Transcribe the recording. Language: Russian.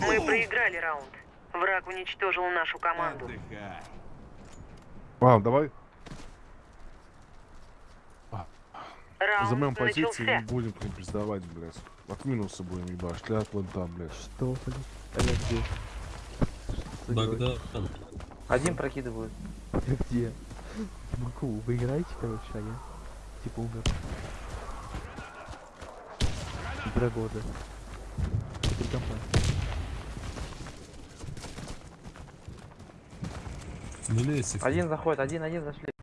Мы проиграли раунд. Враг уничтожил нашу команду. Отдыхай. Давай Раунд займем позиции и будем к ним признавать, блядь. От минуса будем ебать, вон там, блядь. Что, блин? А я где? Что? Богдан, Один прокидывают. Я где? Могу, вы играете, короче, а я типа умер. Два года. Один заходит, один, один зашли.